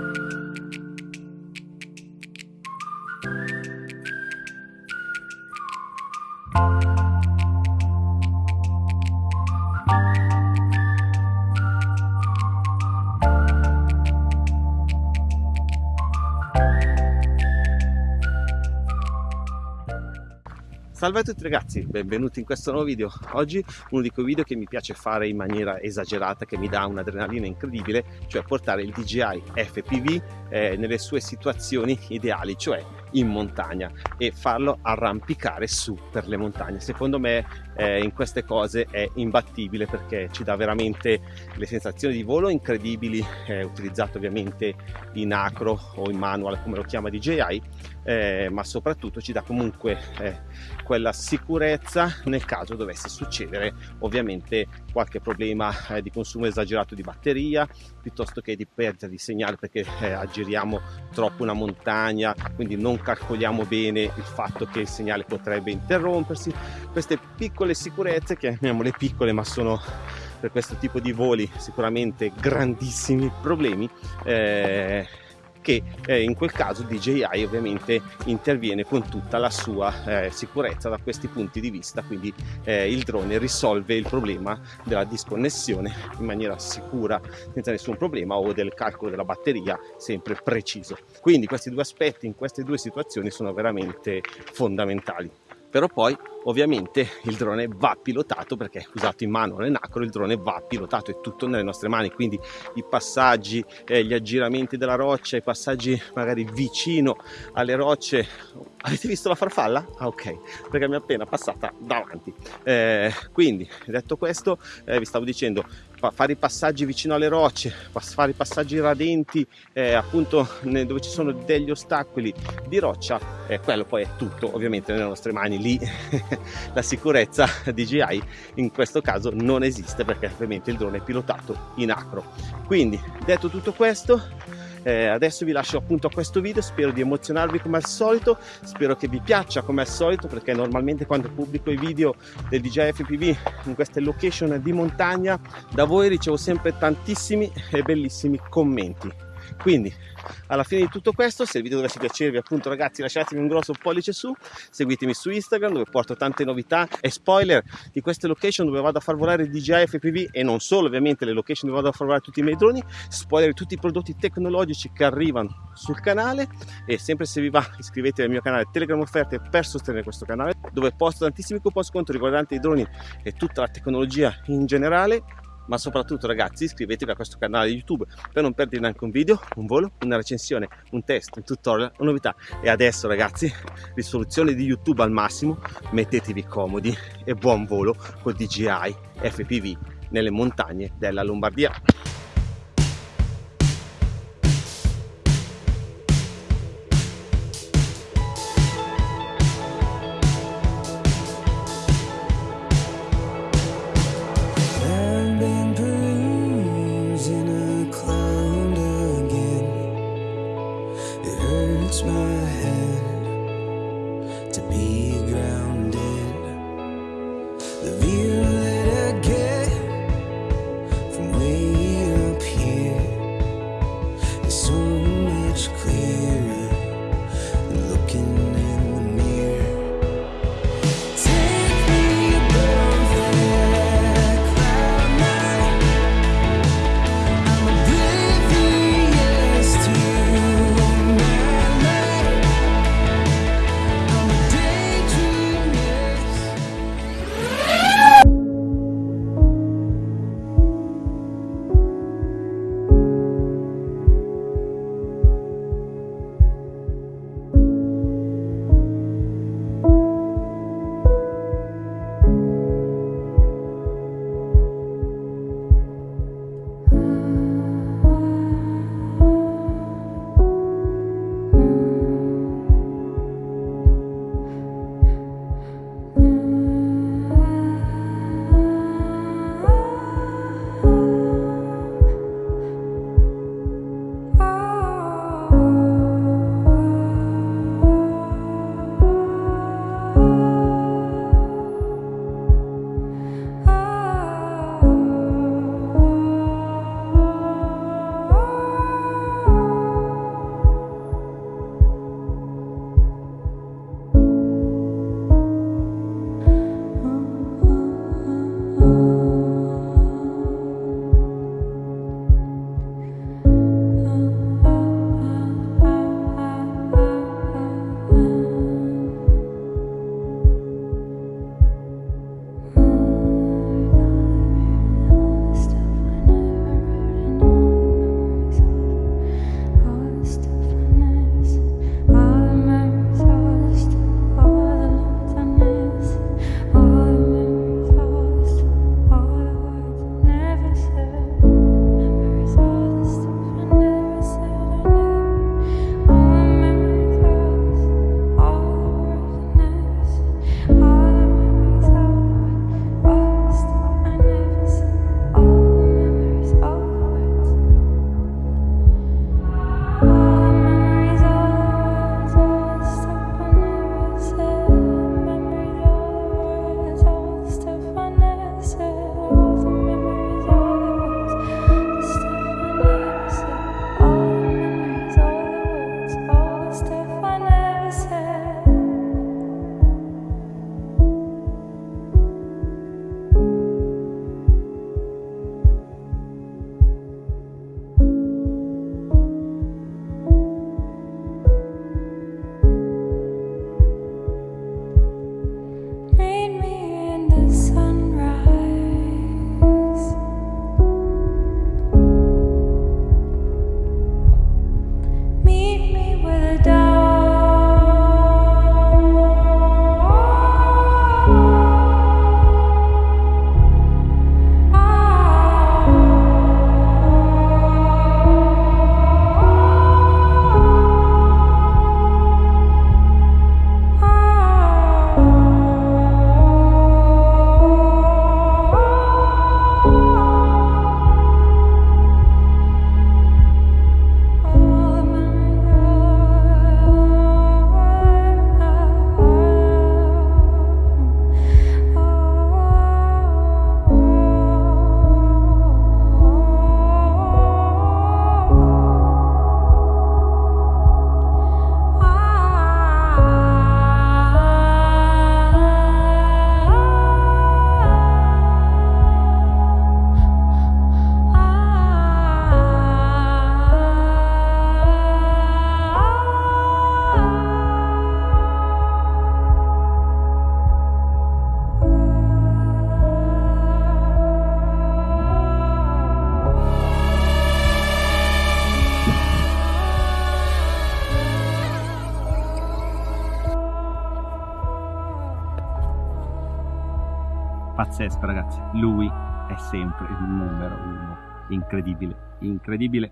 thank you Salve a tutti ragazzi, benvenuti in questo nuovo video. Oggi uno di quei video che mi piace fare in maniera esagerata, che mi dà un'adrenalina incredibile, cioè portare il DJI FPV eh, nelle sue situazioni ideali, cioè in montagna e farlo arrampicare su per le montagne. Secondo me eh, in queste cose è imbattibile perché ci dà veramente le sensazioni di volo incredibili, eh, utilizzato ovviamente in acro o in manual come lo chiama DJI, eh, ma soprattutto ci dà comunque eh, quella sicurezza nel caso dovesse succedere ovviamente qualche problema eh, di consumo esagerato di batteria piuttosto che di perdita di segnale perché eh, aggiriamo troppo una montagna quindi non calcoliamo bene il fatto che il segnale potrebbe interrompersi queste piccole sicurezze chiamiamole piccole ma sono per questo tipo di voli sicuramente grandissimi problemi eh, che eh, in quel caso DJI ovviamente interviene con tutta la sua eh, sicurezza da questi punti di vista. Quindi eh, il drone risolve il problema della disconnessione in maniera sicura senza nessun problema o del calcolo della batteria sempre preciso. Quindi questi due aspetti in queste due situazioni sono veramente fondamentali. Però poi ovviamente il drone va pilotato perché usato in mano all'enacro il drone va pilotato è tutto nelle nostre mani quindi i passaggi eh, gli aggiramenti della roccia i passaggi magari vicino alle rocce avete visto la farfalla? ah ok perché mi è appena passata davanti eh, quindi detto questo eh, vi stavo dicendo fare i passaggi vicino alle rocce, fare i passaggi radenti eh, appunto dove ci sono degli ostacoli di roccia, eh, quello poi è tutto ovviamente nelle nostre mani, lì la sicurezza DJI in questo caso non esiste perché ovviamente il drone è pilotato in acro. Quindi detto tutto questo eh, adesso vi lascio appunto a questo video spero di emozionarvi come al solito spero che vi piaccia come al solito perché normalmente quando pubblico i video del DJI FPV in queste location di montagna da voi ricevo sempre tantissimi e bellissimi commenti quindi alla fine di tutto questo se il video dovesse piacervi appunto ragazzi lasciatemi un grosso pollice su seguitemi su Instagram dove porto tante novità e spoiler di queste location dove vado a far volare DJI FPV e non solo ovviamente le location dove vado a far volare tutti i miei droni spoiler di tutti i prodotti tecnologici che arrivano sul canale e sempre se vi va iscrivetevi al mio canale Telegram Offerte per sostenere questo canale dove posto tantissimi coupon sconto riguardanti i droni e tutta la tecnologia in generale ma soprattutto ragazzi iscrivetevi a questo canale YouTube per non perdere neanche un video, un volo, una recensione, un test, un tutorial, una novità. E adesso ragazzi risoluzione di YouTube al massimo mettetevi comodi e buon volo con DJI FPV nelle montagne della Lombardia turns my hand. Pazzesco ragazzi. Lui è sempre il numero uno. Incredibile incredibile